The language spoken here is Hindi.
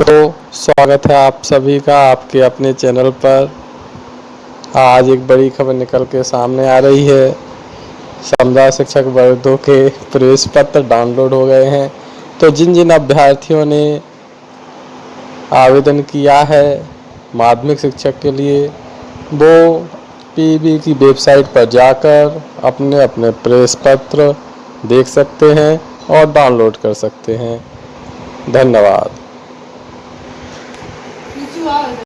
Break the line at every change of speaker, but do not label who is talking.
तो स्वागत है आप सभी का आपके अपने चैनल पर। आज एक बड़ी खबर निकल के सामने आ रही है। समुदाय शिक्षक वर्गों के प्रवेश पत्र डाउनलोड हो गए हैं। तो जिन जिन अभ्यर्थियों ने आवेदन किया है माध्यमिक शिक्षक के लिए, वो पीबी की वेबसाइट पर जाकर अपने अपने प्रवेश पत्र देख सकते हैं और डाउनलोड कर सकते हैं। धन्यवाद। 你九二的